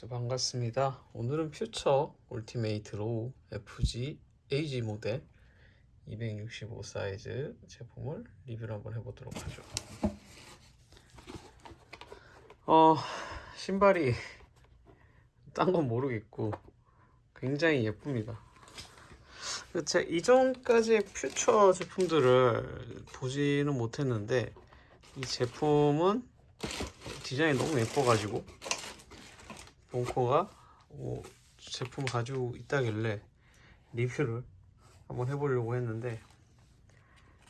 자, 반갑습니다. 오늘은 Future Ultimate Low FG AG 모델 265 사이즈 제품을 리뷰를 한번 해보도록 하죠. 어, 신발이 딴 건 모르겠고 굉장히 예쁩니다. 제 이전까지의 퓨처 제품들을 보지는 못했는데 이 제품은 디자인이 너무 예뻐가지고 벙커가 어, 제품을 가지고 있다길래 리뷰를 한번 해보려고 했는데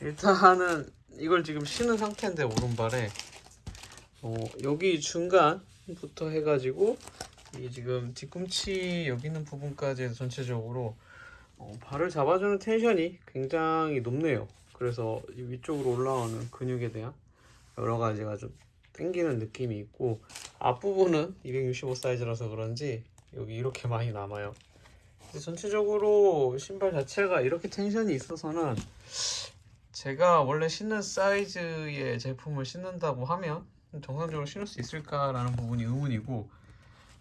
일단은 이걸 지금 신은 상태인데 오른발에 어, 여기 중간부터 해가지고 이 지금 뒤꿈치 여기 있는 부분까지 전체적으로 어, 발을 잡아주는 텐션이 굉장히 높네요. 그래서 이 위쪽으로 올라오는 근육에 대한 여러 가지가 좀 당기는 느낌이 있고 앞부분은 265 사이즈라서 그런지 여기 이렇게 많이 남아요. 전체적으로 신발 자체가 이렇게 텐션이 있어서는 제가 원래 신는 사이즈의 제품을 신는다고 하면 정상적으로 신을 수 있을까라는 부분이 의문이고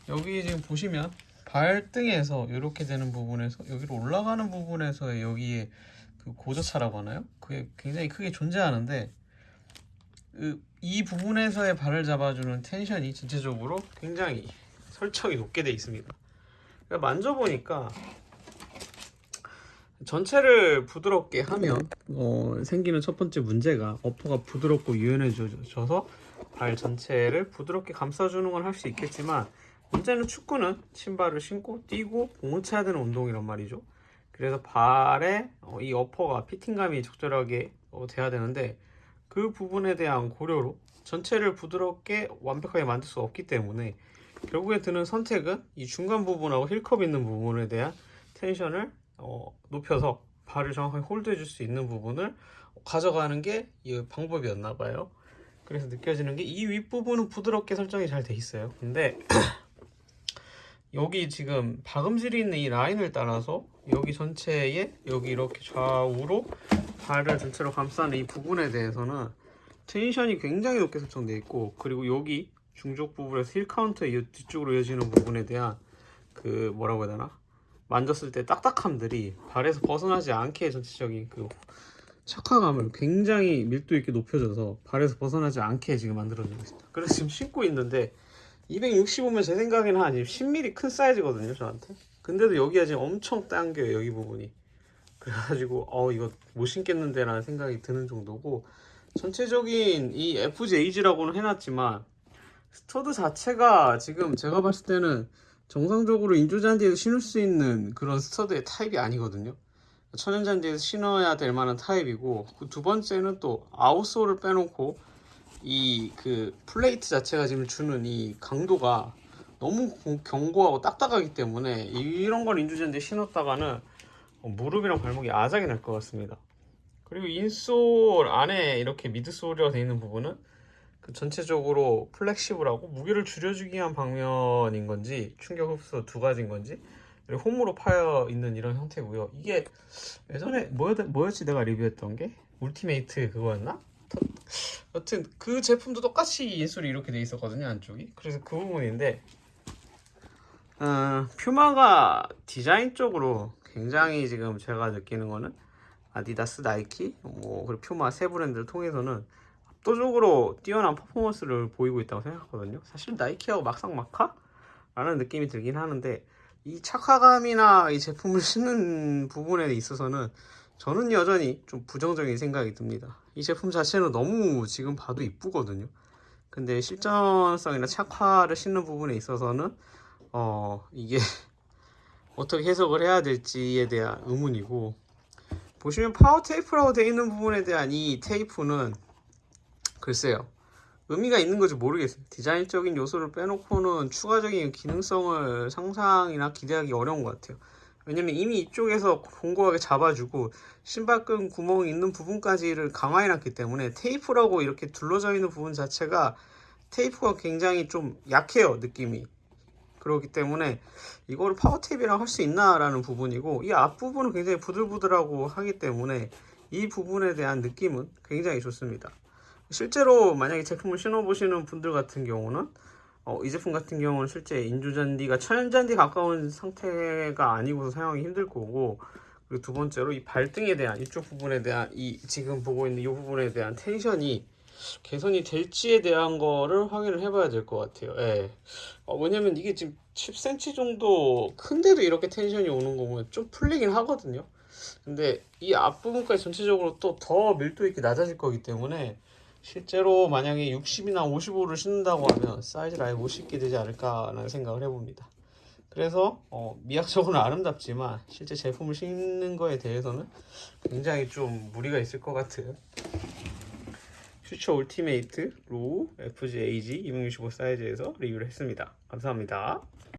여기 지금 보시면 발등에서 이렇게 되는 부분에서 여기로 올라가는 부분에서의 여기에 그 고저차라고 하나요? 그게 굉장히 크게 존재하는데 그, 이 부분에서의 발을 잡아주는 텐션이 전체적으로 굉장히 설정이 높게 돼 있습니다. 그러니까 만져보니까 전체를 부드럽게 하면 어, 생기는 첫 번째 문제가 어퍼가 부드럽고 유연해져서 발 전체를 부드럽게 감싸주는 건 할 수 있겠지만 문제는 축구는 신발을 신고 뛰고 공을 쳐야 되는 운동이란 말이죠. 그래서 발에 어, 이 어퍼가 피팅감이 적절하게 어, 돼야 되는데 그 부분에 대한 고려로 전체를 부드럽게 완벽하게 만들 수 없기 때문에 결국에 드는 선택은 이 중간 부분하고 힐컵 있는 부분에 대한 텐션을 어, 높여서 발을 정확하게 홀드해 줄 수 있는 부분을 가져가는 게 이 방법이었나 봐요. 그래서 느껴지는 게 이 윗부분은 부드럽게 설정이 잘 돼 있어요. 근데 여기 지금 박음질이 있는 이 라인을 따라서 여기 전체에 여기 이렇게 좌우로 발을 전체로 감싸는 이 부분에 대해서는 텐션이 굉장히 높게 설정되어 있고 그리고 여기 중족 부분에서 heel counter 이 뒤쪽으로 이어지는 부분에 대한 그 뭐라고 해야 되나 만졌을 때 딱딱함들이 발에서 벗어나지 않게 전체적인 그 착화감을 굉장히 밀도 있게 높여줘서 발에서 벗어나지 않게 지금 만들어주고 있습니다. 그래서 지금 신고 있는데 265면 제 생각에는 한 10mm 큰 사이즈거든요 저한테. 근데도 여기가 지금 엄청 당겨요 여기 부분이. 그래가지고 어 이거 못 신겠는데 라는 생각이 드는 정도고 전체적인 이 FG AG라고는 해놨지만 stud 자체가 지금 제가 봤을 때는 정상적으로 인조잔디에서 신을 수 있는 그런 stud의 타입이 아니거든요 천연잔디에서 신어야 될 만한 타입이고 그두 번째는 또 outsole을 빼놓고 이 그 plate 자체가 지금 주는 이 강도가 너무 견고하고 딱딱하기 때문에 이런 걸 인조잔디에 신었다가는 무릎이랑 발목이 아작이 날 것 같습니다 그리고 insole 안에 이렇게 midsole이라고 되어 있는 부분은 그 전체적으로 flexible하고 무게를 줄여주기 위한 방면인 건지 충격 흡수 두 가지인 건지 그리고 홈으로 파여 있는 이런 형태고요. 이게 예전에 뭐였, 뭐였지 내가 리뷰했던 게 Ultimate 그거였나? 여튼 그 제품도 똑같이 인솔이 이렇게 돼 있었거든요 안쪽이. 그래서 그 부분인데 어, 퓨마가 디자인적으로 굉장히 지금 제가 느끼는 거는 아디다스, 나이키, 뭐 그리고 퓨마 세 브랜드를 통해서는 압도적으로 뛰어난 퍼포먼스를 보이고 있다고 생각하거든요. 사실 나이키하고 막상 막하? 라는 느낌이 들긴 하는데 이 착화감이나 이 제품을 신는 부분에 있어서는 저는 여전히 좀 부정적인 생각이 듭니다. 이 제품 자체는 너무 지금 봐도 이쁘거든요. 근데 실전성이나 착화를 신는 부분에 있어서는 어 이게 어떻게 해석을 해야 될지에 대한 의문이고 보시면 파워 테이프라고 되어 있는 부분에 대한 이 테이프는 글쎄요 의미가 있는 건지 모르겠어요. 디자인적인 요소를 빼놓고는 추가적인 기능성을 상상이나 기대하기 어려운 것 같아요. 왜냐면 이미 이쪽에서 공고하게 잡아주고 신발끈 구멍이 있는 부분까지를 강화해놨기 때문에 테이프라고 이렇게 둘러져 있는 부분 자체가 테이프가 굉장히 좀 약해요 느낌이 그렇기 때문에 이거를 파워 테이프라고 할수 있나 라는 부분이고 이 앞부분은 굉장히 부들부들하고 하기 때문에 이 부분에 대한 느낌은 굉장히 좋습니다. 실제로 만약에 제품을 신어보시는 분들 같은 경우는 어, 이 제품 같은 경우는 실제 인조잔디가 천연잔디 가까운 상태가 아니고서 사용하기 힘들 거고 그리고 두 번째로 이 발등에 대한 이쪽 부분에 대한 이 지금 보고 있는 이 부분에 대한 텐션이 개선이 될지에 대한 거를 확인을 해봐야 될 것 같아요. 예. 어, 왜냐면 이게 지금 10cm 정도 큰데도 이렇게 텐션이 오는 거 보면 좀 풀리긴 하거든요. 근데 이 앞부분까지 전체적으로 또 더 밀도 있게 낮아질 거기 때문에 실제로 만약에 60이나 55를 신는다고 하면 사이즈를 아예 못 신게 되지 않을까라는 생각을 해봅니다. 그래서 어, 미학적으로는 아름답지만 실제 제품을 신는 거에 대해서는 굉장히 좀 무리가 있을 것 같은 Future Ultimate Low FG AG 265 사이즈에서 리뷰를 했습니다. 감사합니다.